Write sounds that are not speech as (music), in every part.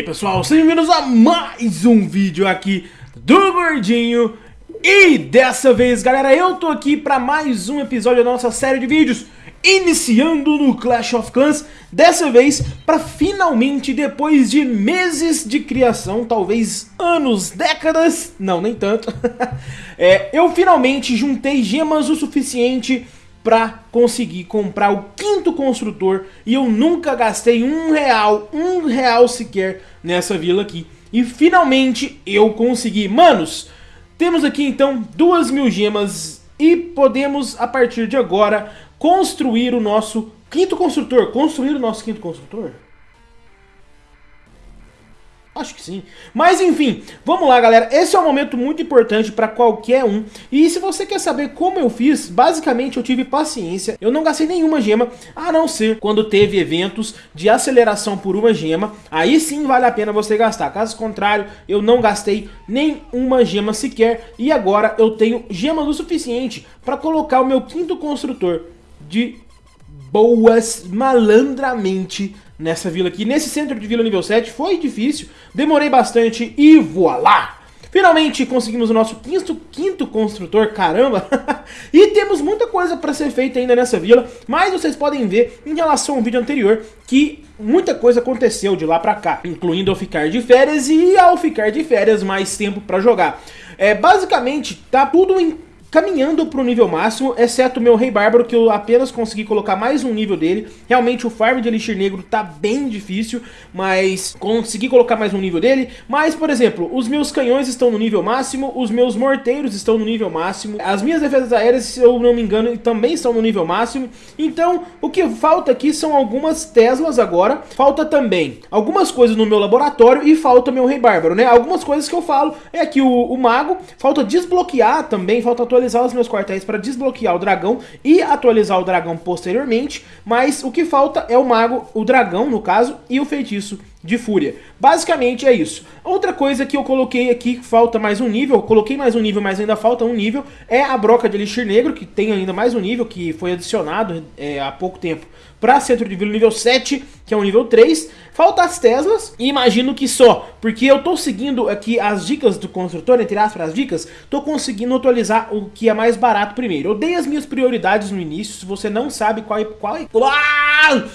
aí pessoal, sejam bem-vindos a mais um vídeo aqui do Gordinho. E dessa vez galera, eu tô aqui pra mais um episódio da nossa série de vídeos Iniciando no Clash of Clans. Dessa vez, pra finalmente, depois de meses de criação, talvez anos, décadas, não, nem tanto (laughs) é, Eu finalmente juntei gemas o suficiente para conseguir comprar o quinto construtor e eu nunca gastei um real, um real sequer nessa vila aqui. E finalmente eu consegui. Manos, temos aqui então duas mil gemas e podemos a partir de agora construir o nosso quinto construtor. Construir o nosso quinto construtor? Acho que sim. Mas enfim, vamos lá galera, esse é um momento muito importante para qualquer um. E se você quer saber como eu fiz, basicamente eu tive paciência, eu não gastei nenhuma gema, a não ser quando teve eventos de aceleração por uma gema, aí sim vale a pena você gastar. Caso contrário, eu não gastei nenhuma gema sequer e agora eu tenho gemas o suficiente para colocar o meu quinto construtor de boas malandramente nessa vila aqui. Nesse centro de vila nível 7 foi difícil, demorei bastante e voilá! Finalmente conseguimos o nosso quinto, quinto construtor, caramba! (laughs) e temos muita coisa para ser feita ainda nessa vila, mas vocês podem ver em relação ao vídeo anterior que muita coisa aconteceu de lá pra cá, incluindo eu ficar de férias e ao ficar de férias mais tempo para jogar. É, basicamente, tá tudo em caminhando para o nível máximo, exceto o meu Rei Bárbaro, que eu apenas consegui colocar mais um nível dele. Realmente o farm de Elixir Negro tá bem difícil, mas consegui colocar mais um nível dele. Mas, por exemplo, os meus canhões estão no nível máximo, os meus morteiros estão no nível máximo, as minhas defesas aéreas, se eu não me engano, também estão no nível máximo. Então, o que falta aqui são algumas Teslas agora, falta também algumas coisas no meu laboratório e falta meu Rei Bárbaro, né? Algumas coisas que eu falo é aqui o, o Mago, falta desbloquear também, falta atualizar atualizar os meus quartéis para desbloquear o dragão e atualizar o dragão posteriormente, mas o que falta é o mago, o dragão no caso, e o feitiço de fúria. Basicamente é isso. Outra coisa que eu coloquei aqui, falta mais um nível, coloquei mais um nível, mas ainda falta um nível, é a broca de elixir negro, que tem ainda mais um nível, que foi adicionado é, há pouco tempo para centro de vila nível 7, que é o nível 3. Falta as Teslas, e imagino que só, porque eu tô seguindo aqui as dicas do construtor, entre aspas, as dicas, tô conseguindo atualizar o que é mais barato primeiro. Eu dei as minhas prioridades no início, se você não sabe qual, qual, qual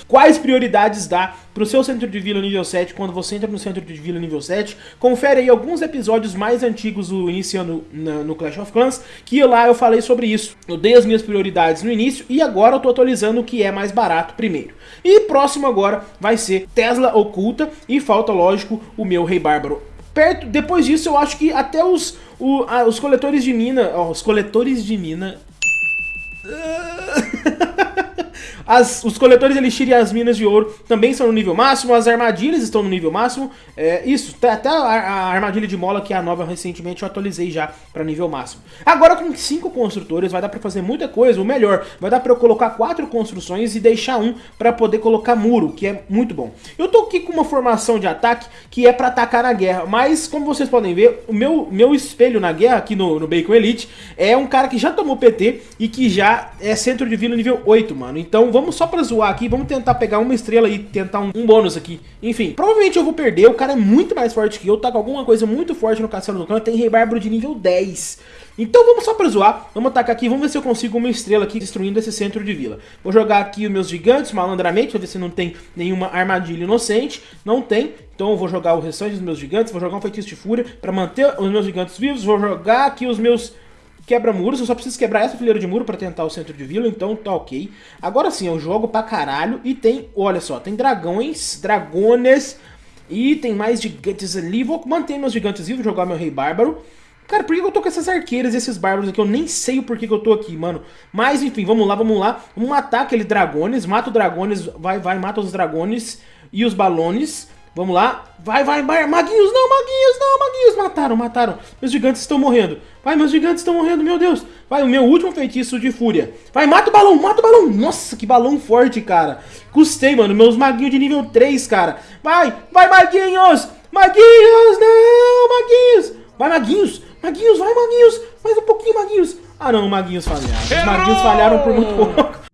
quais prioridades dá pro seu centro de vila nível 7 quando você entra no centro de vila nível 7. Confere aí alguns episódios mais antigos do iniciando na, no Clash of Clans, que lá eu falei sobre isso. Eu dei as minhas prioridades no início e agora eu tô atualizando o que é mais barato primeiro. E próximo agora vai ser Tesla Oculta e falta, lógico, o meu Rei Bárbaro. Perto, depois disso eu acho que até os, o, os coletores de mina, ó, os coletores de mina... As, os coletores elixir e as minas de ouro também são no nível máximo, as armadilhas estão no nível máximo. É, isso, tá, até a, a, armadilha de mola, que é a nova recentemente, eu atualizei já para nível máximo. Agora com cinco construtores vai dar para fazer muita coisa, o melhor, vai dar para eu colocar quatro construções e deixar um para poder colocar muro, que é muito bom. Eu tô aqui com uma formação de ataque que é para atacar na guerra, mas como vocês podem ver, o meu, meu espelho na guerra aqui no, no Bacon Elite é um cara que já tomou PT e que já é centro de vila nível 8, mano. Então vamos só pra zoar aqui, vamos tentar pegar uma estrela e tentar um, um, bônus aqui. Enfim, provavelmente eu vou perder, o cara é muito mais forte que eu, tá com alguma coisa muito forte no castelo do clã, tem rei bárbaro de nível 10. Então vamos só pra zoar, vamos atacar aqui, vamos ver se eu consigo uma estrela aqui destruindo esse centro de vila. Vou jogar aqui os meus gigantes malandramente, pra ver se não tem nenhuma armadilha inocente. Não tem, então eu vou jogar o restante dos meus gigantes, vou jogar um feitiço de fúria pra manter os meus gigantes vivos, vou jogar aqui os meus quebra muros, eu só preciso quebrar essa fileira de muro para tentar o centro de vila, então tá ok. Agora sim, eu jogo pra caralho e tem, olha só, tem dragões, dragones e tem mais gigantes ali. Vou manter meus gigantes vivos, jogar meu rei bárbaro. Cara, por que eu tô com essas arqueiras e esses bárbaros aqui? Eu nem sei o porquê que eu tô aqui, mano. Mas, enfim, vamos lá, vamos lá. Vamos matar aqueles dragones. Mata os dragones, vai, vai, mata os dragones e os balões. Vamos lá. Vai, vai, vai. Maguinhos, não, maguinhos, não, maguinhos. Mataram, mataram. Meus gigantes estão morrendo. Vai, meus gigantes estão morrendo, meu Deus. Vai, o meu último feitiço de fúria. Vai, mata o balão, mata o balão. Nossa, que balão forte, cara. Custei, mano. Meus maguinhos de nível 3, cara. Vai, vai, maguinhos. Maguinhos, não, maguinhos. Vai, maguinhos. Maguinhos, vai, maguinhos. Mais um pouquinho, maguinhos. Ah, não, maguinhos falharam. Os maguinhos falharam por muito pouco.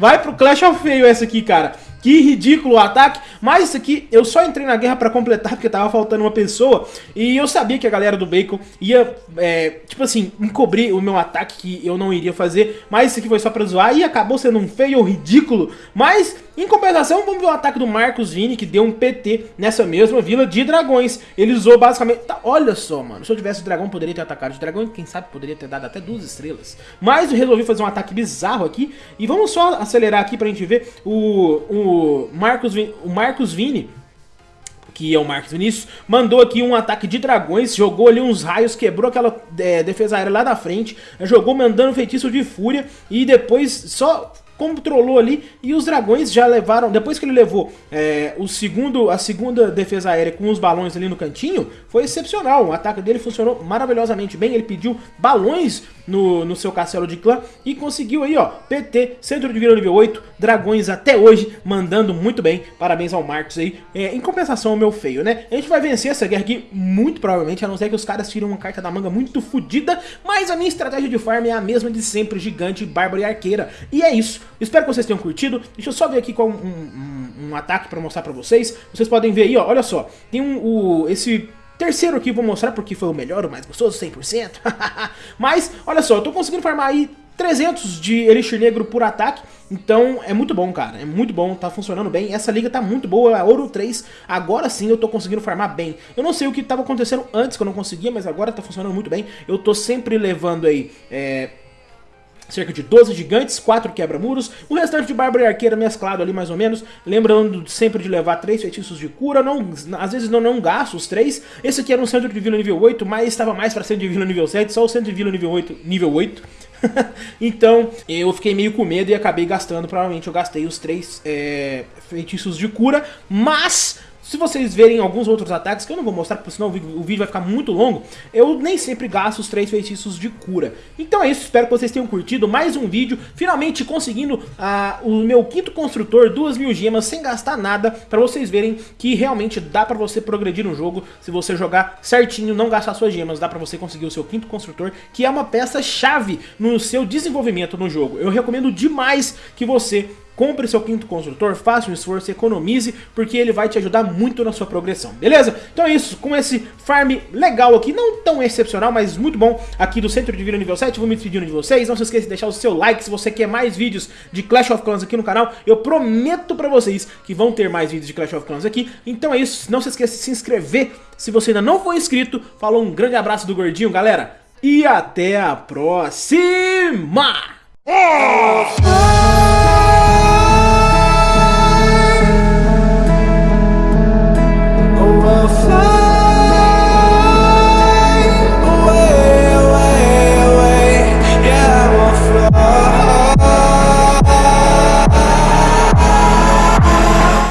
Vai pro Clash of Feio essa aqui, cara. Que ridículo o ataque, mas isso aqui eu só entrei na guerra pra completar porque tava faltando uma pessoa. E eu sabia que a galera do Bacon ia, é, tipo assim, encobrir o meu ataque que eu não iria fazer, mas isso aqui foi só pra zoar e acabou sendo um feio ridículo, mas em compensação vamos ver o ataque do Marcos Vini que deu um PT nessa mesma vila de dragões, ele usou basicamente, tá, olha só mano, se eu tivesse o dragão poderia ter atacado o dragão quem sabe poderia ter dado até duas estrelas, mas eu resolvi fazer um ataque bizarro aqui e vamos só acelerar aqui pra gente ver o, o Marcos, o Marcos Vini, que é o Marcos Vinícius, mandou aqui um ataque de dragões, jogou ali uns raios, quebrou aquela é, defesa aérea lá da frente, jogou mandando feitiço de fúria e depois só controlou ali e os dragões já levaram, depois que ele levou é, o segundo, a segunda defesa aérea com os balões ali no cantinho, foi excepcional, o ataque dele funcionou maravilhosamente bem, ele pediu balões no, no seu castelo de clã e conseguiu aí ó, PT, centro de vila nível 8, dragões até hoje, mandando muito bem, parabéns ao Marcos aí, é, em compensação ao meu feio, né? A gente vai vencer essa guerra aqui muito provavelmente, a não ser que os caras tiram uma carta da manga muito fodida, mas a minha estratégia de farm é a mesma de sempre, gigante, bárbaro e arqueira, e é isso, Espero que vocês tenham curtido. Deixa eu só ver aqui com um, um, um ataque para mostrar para vocês. Vocês podem ver aí, ó, olha só. Tem um, o, esse terceiro aqui, vou mostrar porque foi o melhor, o mais gostoso, 100%. (laughs) Mas, olha só, eu tô conseguindo farmar aí 300 de Elixir Negro por ataque, então é muito bom, cara, é muito bom, tá funcionando bem, essa liga tá muito boa, Ouro 3, agora sim eu tô conseguindo farmar bem. Eu não sei o que tava acontecendo antes que eu não conseguia, mas agora tá funcionando muito bem, eu tô sempre levando aí, é, cerca de 12 gigantes, 4 quebra-muros, o restante de Bárbara e Arqueira mesclado ali mais ou menos, lembrando sempre de levar 3 feitiços de cura, não, às vezes não, não gasto os 3, esse aqui era um centro de vila nível 8, mas estava mais para centro de vila nível 7, só o centro de vila nível 8, nível 8. (laughs) então eu fiquei meio com medo e acabei gastando, provavelmente eu gastei os 3 é, feitiços de cura, mas se vocês verem alguns outros ataques, que eu não vou mostrar, porque senão o vídeo vai ficar muito longo, eu nem sempre gasto os três feitiços de cura. Então é isso, espero que vocês tenham curtido mais um vídeo, finalmente conseguindo uh, o meu quinto construtor, duas mil gemas, sem gastar nada, para vocês verem que realmente dá para você progredir no jogo, se você jogar certinho, não gastar suas gemas, dá para você conseguir o seu quinto construtor, que é uma peça-chave no seu desenvolvimento no jogo. Eu recomendo demais que você compre seu quinto construtor, faça um esforço, economize, porque ele vai te ajudar muito na sua progressão, beleza? Então é isso, com esse farm legal aqui, não tão excepcional, mas muito bom aqui do Centro de Vila nível 7, vou me despedindo de vocês, não se esqueça de deixar o seu like se você quer mais vídeos de Clash of Clans aqui no canal, eu prometo pra vocês que vão ter mais vídeos de Clash of Clans aqui, então é isso, não se esqueça de se inscrever se você ainda não for inscrito, falou um grande abraço do Gordinho, galera, e até a próxima! Oh!